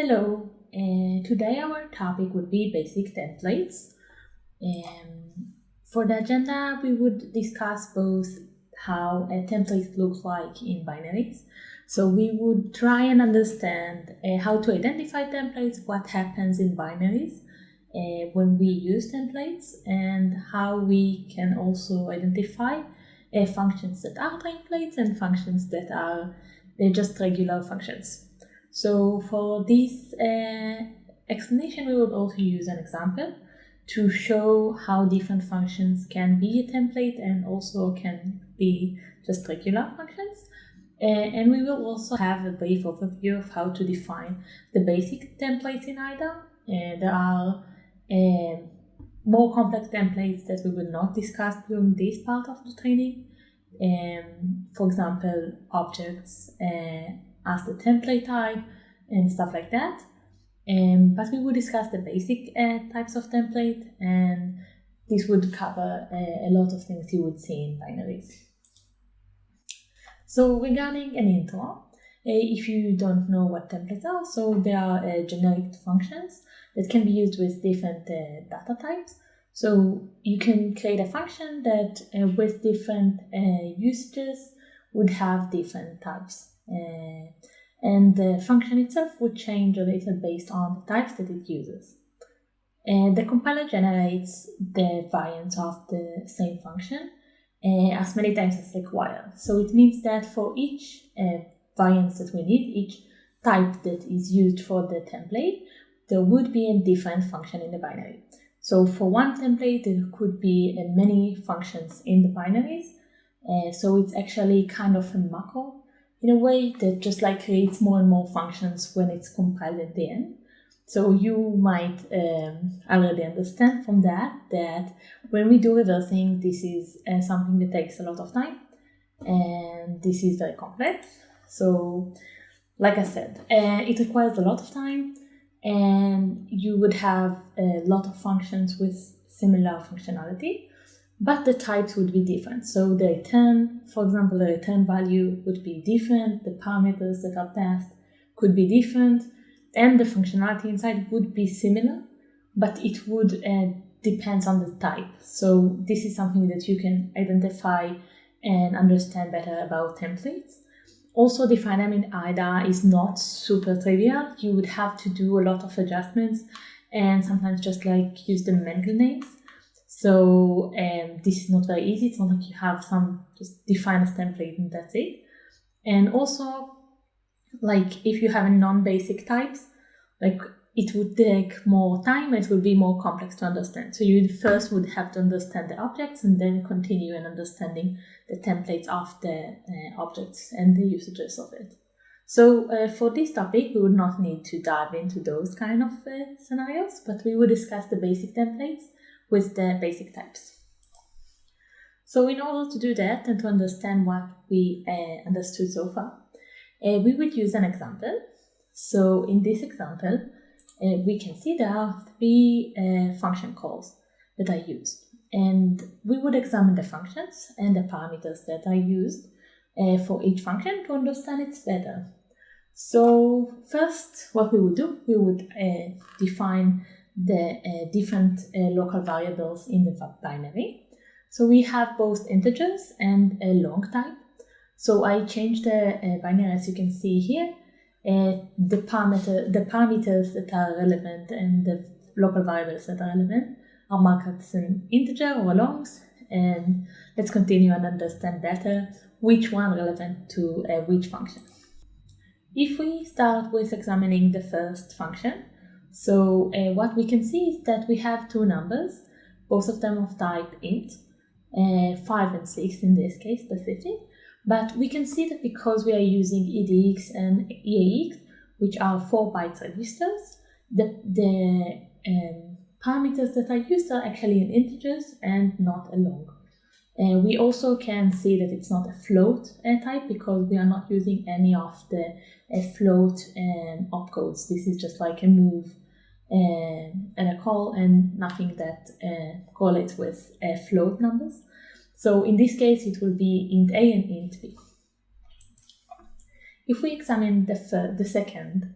Hello, uh, today our topic would be basic templates. Um, for the agenda, we would discuss both how a template looks like in binaries. So we would try and understand uh, how to identify templates, what happens in binaries uh, when we use templates, and how we can also identify uh, functions that are templates and functions that are just regular functions. So for this uh, explanation, we will also use an example to show how different functions can be a template and also can be just regular functions. Uh, and we will also have a brief overview of how to define the basic templates in IDA. Uh, there are uh, more complex templates that we will not discuss during this part of the training. Um, for example, objects uh, as the template type and stuff like that. Um, but we will discuss the basic uh, types of template and this would cover uh, a lot of things you would see in binaries. So regarding an intro, uh, if you don't know what templates are, so they are uh, generic functions that can be used with different uh, data types. So you can create a function that uh, with different usages would have different types and the function itself would change a little based on the types that it uses. And the compiler generates the variants of the same function uh, as many times as required. So it means that for each uh, variance that we need, each type that is used for the template, there would be a different function in the binary. So for one template, there could be uh, many functions in the binaries. Uh, so it's actually kind of a macro in a way that just like creates more and more functions when it's compiled at the end. So you might um, already understand from that that when we do reversing, this is uh, something that takes a lot of time and this is very complex. So like I said, uh, it requires a lot of time and you would have a lot of functions with similar functionality but the types would be different. So the return, for example, the return value would be different, the parameters that are passed could be different, and the functionality inside would be similar, but it would uh, depends on the type. So this is something that you can identify and understand better about templates. Also, defining in IDA is not super trivial. You would have to do a lot of adjustments and sometimes just like use the manual names so um, this is not very easy. It's not like you have some just define a template and that's it. And also, like if you have a non-basic types, like it would take more time it would be more complex to understand. So you first would have to understand the objects and then continue in understanding the templates of the uh, objects and the usages of it. So uh, for this topic, we would not need to dive into those kind of uh, scenarios, but we will discuss the basic templates with the basic types. So in order to do that and to understand what we uh, understood so far, uh, we would use an example. So in this example, uh, we can see there are three uh, function calls that are used. And we would examine the functions and the parameters that are used uh, for each function to understand it better. So first, what we would do, we would uh, define the uh, different uh, local variables in the binary. So we have both integers and a long type. So I changed the uh, binary as you can see here. The parameter, the parameters that are relevant and the local variables that are relevant are marked as an integer or longs. And let's continue and understand better which one relevant to uh, which function. If we start with examining the first function, so uh, what we can see is that we have two numbers, both of them of type int, uh, 5 and 6 in this case specific, but we can see that because we are using EDX and EAX, which are 4 bytes registers, the, the um, parameters that are used are actually in integers and not a long. Uh, we also can see that it's not a float uh, type because we are not using any of the uh, float um, opcodes. This is just like a move and a call and nothing that uh, correlates with uh, float numbers. So in this case, it will be int a and int b. If we examine the, the second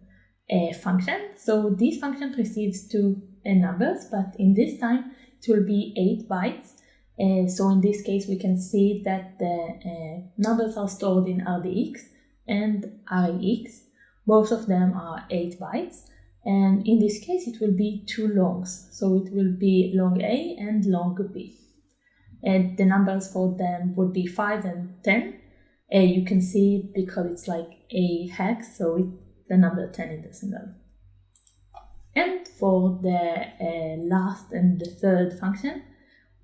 a function. So this function receives two uh, numbers, but in this time it will be 8 bytes. Uh, so in this case, we can see that the uh, numbers are stored in RDX and RAX. Both of them are 8 bytes. And in this case, it will be two longs. So it will be long A and long B. And the numbers for them would be 5 and 10. Uh, you can see because it's like a hex, so it, the number 10 in decimal. And for the uh, last and the third function,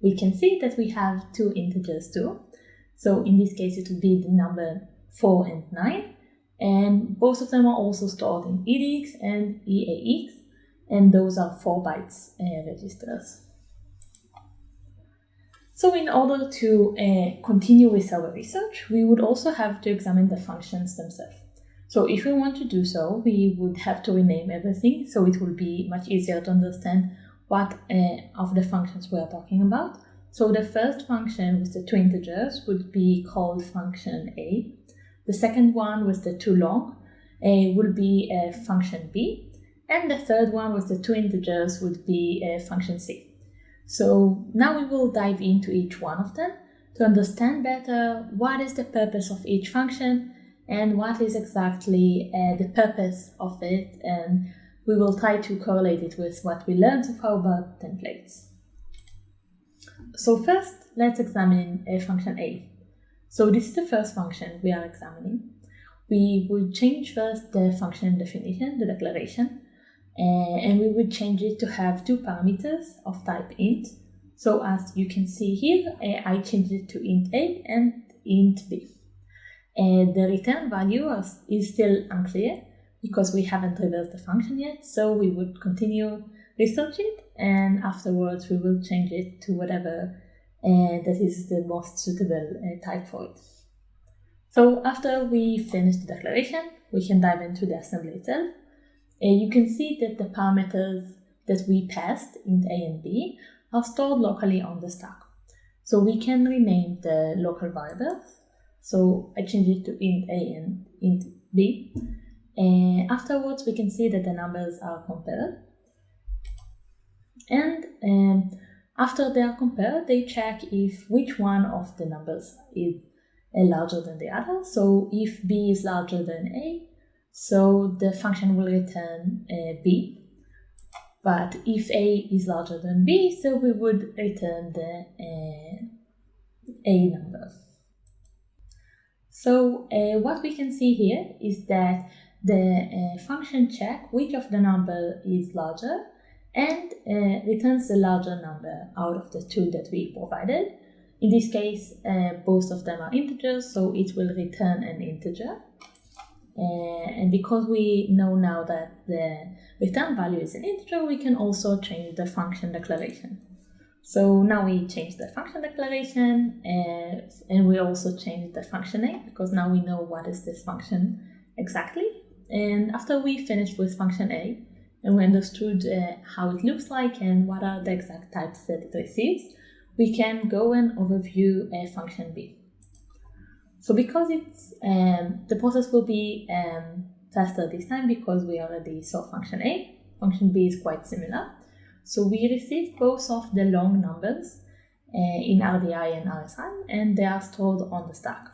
we can see that we have two integers too. So in this case, it would be the number 4 and 9. And both of them are also stored in EDX and EAX. And those are 4 bytes uh, registers. So in order to uh, continue with our research, we would also have to examine the functions themselves. So if we want to do so, we would have to rename everything, so it will be much easier to understand what uh, of the functions we are talking about. So the first function with the two integers would be called function A. The second one with the two long uh, will be a function B. And the third one with the two integers would be a function C. So now we will dive into each one of them to understand better what is the purpose of each function and what is exactly uh, the purpose of it and we will try to correlate it with what we learned so far about templates. So first, let's examine a function a. So this is the first function we are examining. We would change first the function definition, the declaration, and we would change it to have two parameters of type int. So as you can see here, I changed it to int a and int b. And the return value is still unclear because we haven't reversed the function yet, so we would continue research it and afterwards we will change it to whatever uh, that is the most suitable uh, type for it. So after we finish the declaration, we can dive into the assembly itself and you can see that the parameters that we passed, in a and b, are stored locally on the stack. So we can rename the local variables. So I change it to int a and int b. And afterwards, we can see that the numbers are compared. And um, after they are compared, they check if which one of the numbers is larger than the other. So if b is larger than a, so the function will return uh, b. But if a is larger than b, so we would return the uh, a number. So uh, what we can see here is that the uh, function check which of the number is larger and uh, returns the larger number out of the two that we provided. In this case, uh, both of them are integers, so it will return an integer. Uh, and because we know now that the return value is an integer, we can also change the function declaration. So now we change the function declaration uh, and we also change the function name because now we know what is this function exactly. And after we finish with function A and we understood uh, how it looks like and what are the exact types that it receives, we can go and overview a function B. So because it's um, the process will be um, faster this time because we already saw function A, function B is quite similar. So we receive both of the long numbers uh, in RDI and RSI and they are stored on the stack.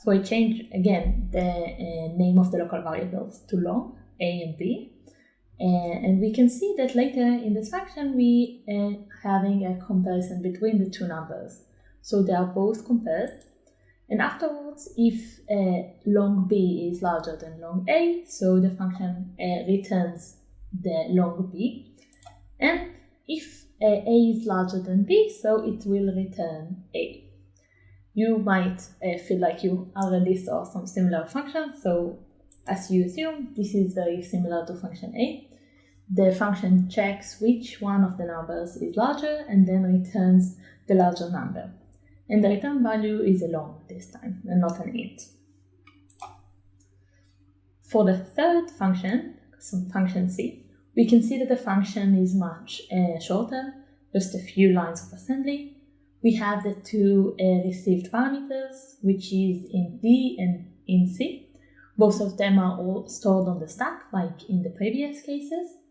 So I change again the uh, name of the local variables to long, A and B. Uh, and we can see that later in this function we are having a comparison between the two numbers. So they are both compared and afterwards, if uh, long b is larger than long a, so the function uh, returns the long b. And if uh, a is larger than b, so it will return a. You might feel like you already saw some similar functions, so as you assume, this is very similar to function a. The function checks which one of the numbers is larger and then returns the larger number and the return value is a long this time and not an int. For the third function, some function c, we can see that the function is much uh, shorter, just a few lines of assembly. We have the two uh, received parameters, which is in D and in c. Both of them are all stored on the stack, like in the previous cases.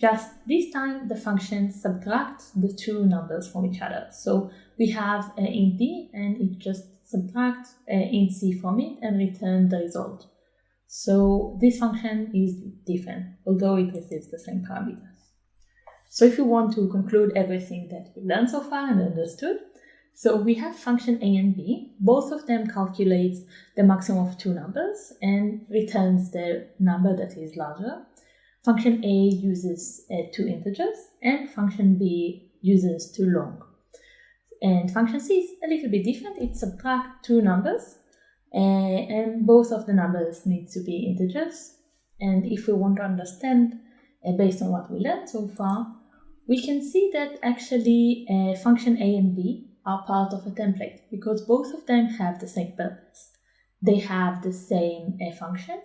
Just this time, the function subtracts the two numbers from each other. So we have uh, int b, and it just subtracts uh, int c from it and return the result. So this function is different, although it receives the same parameters. So if you want to conclude everything that we've learned so far and understood, so we have function a and b. Both of them calculates the maximum of two numbers and returns the number that is larger. Function a uses uh, two integers and function b uses two long. And function c is a little bit different. It subtracts two numbers uh, and both of the numbers need to be integers. And if we want to understand uh, based on what we learned so far, we can see that actually uh, function a and b are part of a template because both of them have the same purpose. They have the same uh, function,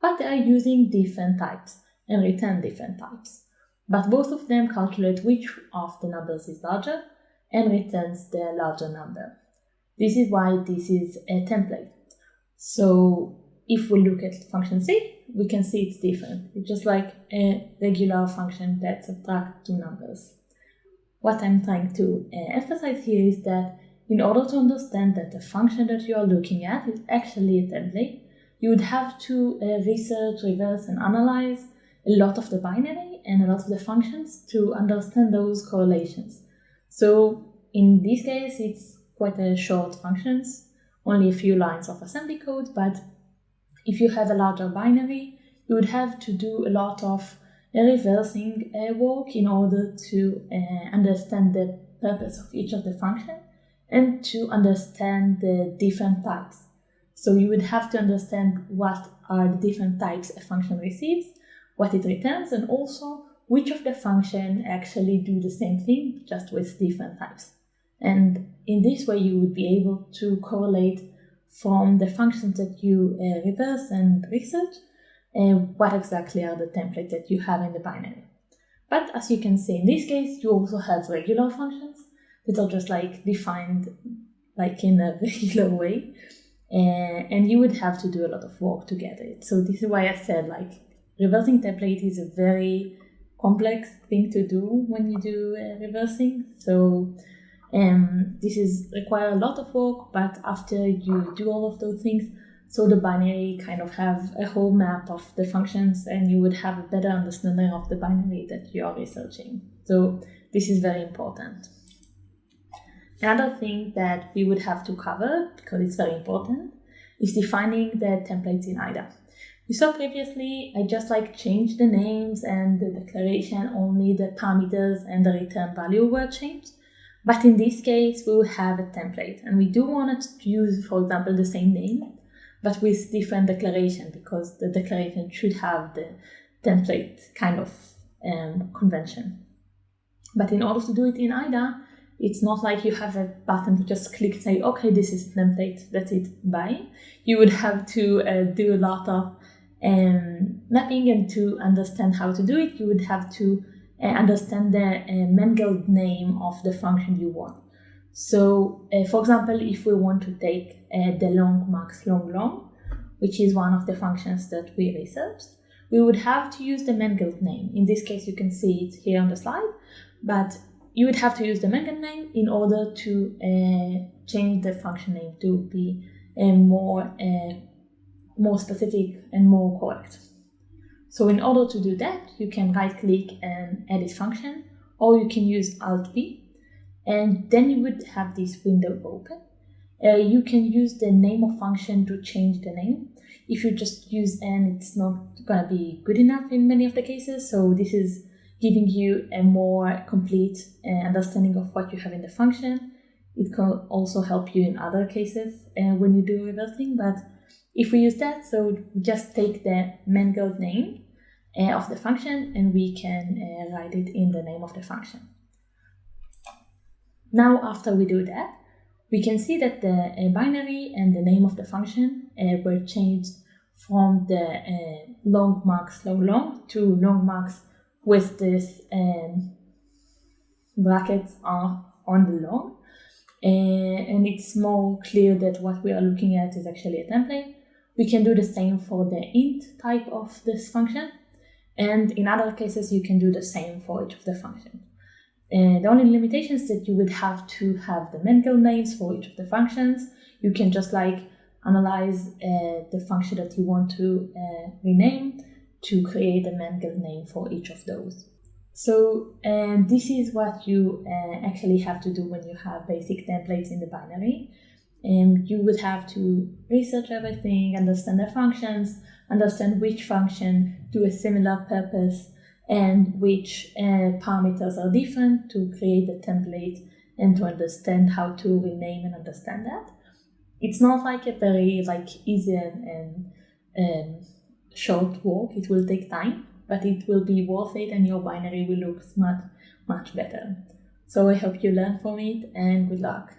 but they are using different types and return different types. But both of them calculate which of the numbers is larger and returns the larger number. This is why this is a template. So if we look at function C, we can see it's different. It's just like a regular function that subtracts two numbers what I'm trying to uh, emphasize here is that in order to understand that the function that you are looking at is actually a template, you would have to uh, research, reverse, and analyze a lot of the binary and a lot of the functions to understand those correlations. So in this case, it's quite a short functions, only a few lines of assembly code, but if you have a larger binary, you would have to do a lot of reversing work in order to uh, understand the purpose of each of the function and to understand the different types. So you would have to understand what are the different types a function receives, what it returns, and also which of the function actually do the same thing, just with different types. And in this way, you would be able to correlate from the functions that you uh, reverse and research and what exactly are the templates that you have in the binary. But as you can see in this case, you also have regular functions that are just like defined like in a regular way. and you would have to do a lot of work to get it. So this is why I said like reversing template is a very complex thing to do when you do uh, reversing. So um, this is require a lot of work, but after you do all of those things, so the binary kind of have a whole map of the functions and you would have a better understanding of the binary that you are researching. So this is very important. Another thing that we would have to cover, because it's very important, is defining the templates in IDA. We saw previously, I just like changed the names and the declaration, only the parameters and the return value were changed. But in this case, we will have a template and we do want to use, for example, the same name but with different declaration because the declaration should have the template kind of um, convention. But in order to do it in IDA, it's not like you have a button to just click say, okay, this is template, that's it, bye. You would have to uh, do a lot of um, mapping and to understand how to do it, you would have to uh, understand the uh, Mangled name of the function you want. So, uh, for example, if we want to take uh, the long max long long, which is one of the functions that we researched, we would have to use the Mangled name. In this case, you can see it here on the slide, but you would have to use the Mangled name in order to uh, change the function name to be uh, more, more specific and more correct. So in order to do that, you can right click and edit function, or you can use Alt P, and then you would have this window open uh, you can use the name of function to change the name. If you just use n, it's not gonna be good enough in many of the cases. So this is giving you a more complete uh, understanding of what you have in the function. It can also help you in other cases uh, when you do reversing. But if we use that, so just take the mangled name uh, of the function and we can uh, write it in the name of the function. Now, after we do that, we can see that the uh, binary and the name of the function uh, were changed from the uh, long max long long to long max with this um, brackets are on the long. Uh, and it's more clear that what we are looking at is actually a template. We can do the same for the int type of this function. And in other cases, you can do the same for each of the functions. The only limitation is that you would have to have the mangled names for each of the functions. You can just like analyze uh, the function that you want to uh, rename to create a mangled name for each of those. So this is what you uh, actually have to do when you have basic templates in the binary. And you would have to research everything, understand the functions, understand which function do a similar purpose and which uh, parameters are different to create the template and to understand how to rename and understand that. It's not like a very like easy and, and um, short work. It will take time, but it will be worth it and your binary will look much, much better. So I hope you learn from it and good luck.